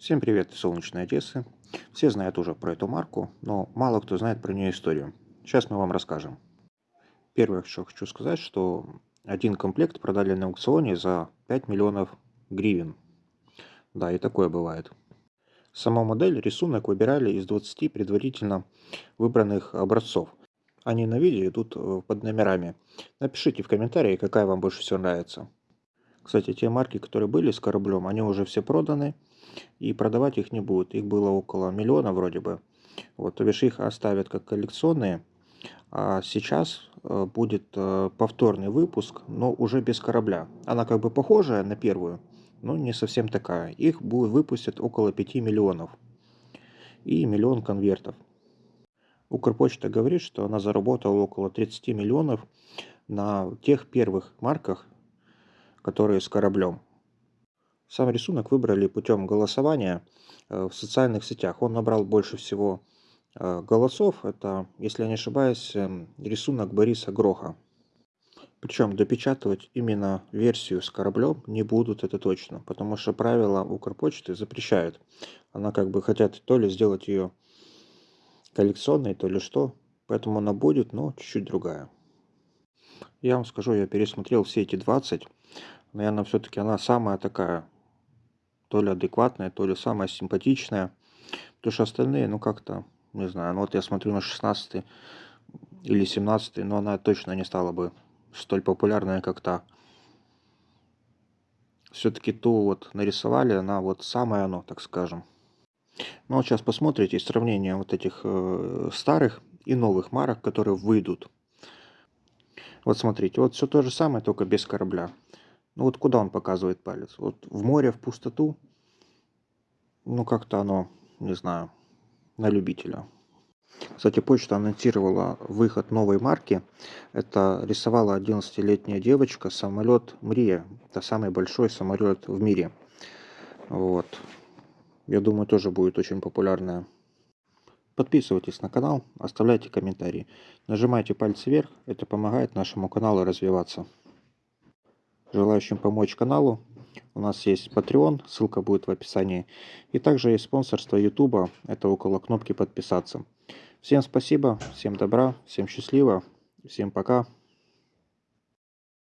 Всем привет из солнечной Одессы. Все знают уже про эту марку, но мало кто знает про нее историю. Сейчас мы вам расскажем. Первое, что хочу сказать, что один комплект продали на аукционе за 5 миллионов гривен. Да, и такое бывает. Сама модель, рисунок выбирали из 20 предварительно выбранных образцов. Они на видео идут э, под номерами. Напишите в комментарии, какая вам больше всего нравится. Кстати, те марки, которые были с кораблем, они уже все проданы и продавать их не будут. Их было около миллиона вроде бы. Вот, то бишь их оставят как коллекционные. А сейчас э, будет э, повторный выпуск, но уже без корабля. Она как бы похожая на первую, но не совсем такая. Их будет выпустят около 5 миллионов. И миллион конвертов. Укрпочта говорит, что она заработала около 30 миллионов на тех первых марках, которые с кораблем. Сам рисунок выбрали путем голосования э, в социальных сетях. Он набрал больше всего э, голосов. Это, если я не ошибаюсь, эм, рисунок Бориса Гроха. Причем допечатывать именно версию с кораблем не будут, это точно. Потому что правила Укрпочты запрещают. Она как бы хотят то ли сделать ее коллекционной, то ли что. Поэтому она будет, но чуть-чуть другая. Я вам скажу, я пересмотрел все эти 20. Наверное, все-таки она самая такая то ли адекватная, то ли самая симпатичная. Потому что остальные, ну как-то, не знаю, ну вот я смотрю на 16 или 17, но она точно не стала бы столь популярной, как та. Все-таки ту вот нарисовали, она вот самая оно, так скажем. Ну вот сейчас посмотрите сравнение вот этих э, старых и новых марок, которые выйдут. Вот смотрите, вот все то же самое, только без корабля. Ну вот куда он показывает палец? Вот в море, в пустоту. Ну как-то оно, не знаю, на любителя. Кстати, почта анонсировала выход новой марки. Это рисовала 11-летняя девочка самолет Мрия. Это самый большой самолет в мире. Вот. Я думаю, тоже будет очень популярная. Подписывайтесь на канал, оставляйте комментарии. Нажимайте пальцы вверх, это помогает нашему каналу развиваться желающим помочь каналу. У нас есть Patreon, ссылка будет в описании. И также есть спонсорство YouTube, это около кнопки подписаться. Всем спасибо, всем добра, всем счастливо, всем пока.